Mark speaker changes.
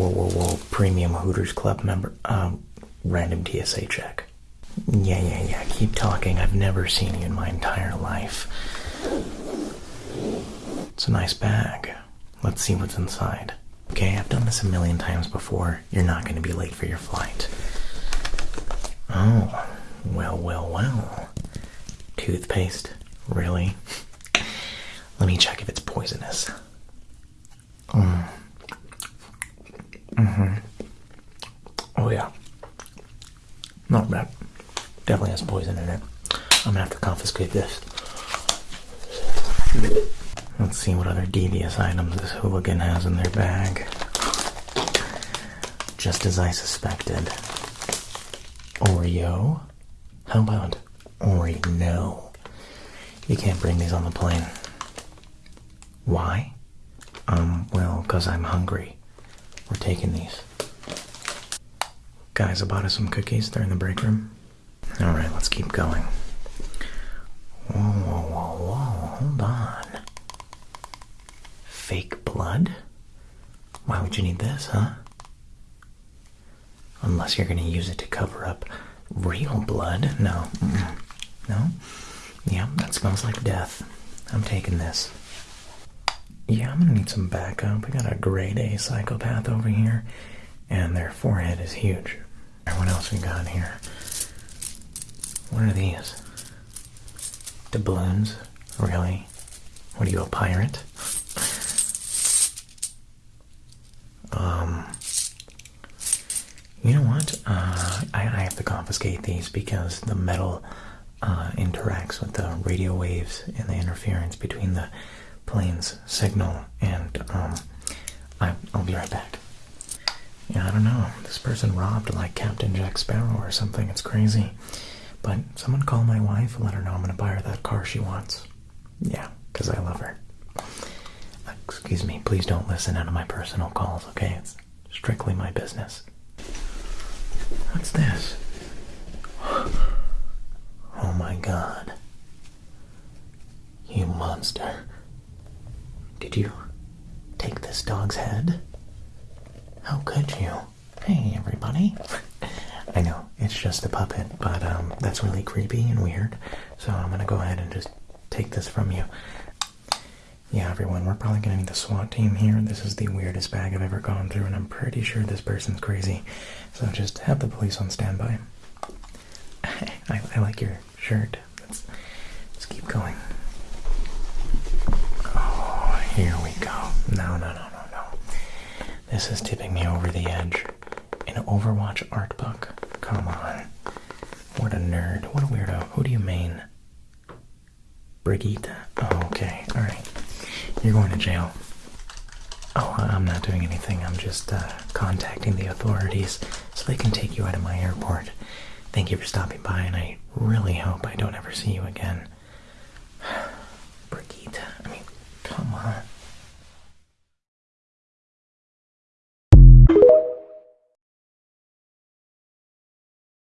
Speaker 1: Whoa, whoa, whoa. Premium Hooters Club member. Um, random TSA check. Yeah, yeah, yeah. Keep talking. I've never seen you in my entire life. It's a nice bag. Let's see what's inside. Okay, I've done this a million times before. You're not going to be late for your flight. Oh, well, well, well. Toothpaste? Really? Let me check if it's poisonous. Mm. Hmm Oh, yeah. Not bad. Definitely has poison in it. I'm gonna have to confiscate this. Let's see what other devious items this hooligan has in their bag. Just as I suspected. Oreo? How about Oreo? You can't bring these on the plane. Why? Um, well, because I'm hungry. We're taking these. Guys, I bought us some cookies. They're in the break room. Alright, let's keep going. Whoa, whoa, whoa, whoa, hold on. Fake blood? Why would you need this, huh? Unless you're gonna use it to cover up real blood. No. Mm-mm. No? Yeah, that smells like death. I'm taking this. Yeah, I'm gonna need some backup. We got a grade A psychopath over here, and their forehead is huge. What else we got here? What are these? Doubloons? Really? What are you, a pirate? Um, you know what? Uh, I, I have to confiscate these because the metal uh, interacts with the radio waves and the interference between the plane's signal, and um, I, I'll be right back. Yeah, I don't know. This person robbed like Captain Jack Sparrow or something. It's crazy. But someone call my wife and let her know I'm gonna buy her that car she wants. Yeah, because I love her. Excuse me, please don't listen out of my personal calls, okay? It's strictly my business. What's this? Oh my god. You monster. Did you take this dog's head? How could you? Hey, everybody. I know, it's just a puppet, but um, that's really creepy and weird. So I'm gonna go ahead and just take this from you. Yeah, everyone, we're probably gonna need the SWAT team here. This is the weirdest bag I've ever gone through, and I'm pretty sure this person's crazy. So just have the police on standby. I, I like your shirt. Let's, let's keep going. No, no, no, no, no. This is tipping me over the edge. An Overwatch art book. Come on. What a nerd. What a weirdo. Who do you mean? Brigitte? Oh, okay. Alright. You're going to jail. Oh, I'm not doing anything. I'm just uh, contacting the authorities so they can take you out of my airport. Thank you for stopping by, and I really hope I don't ever see you again.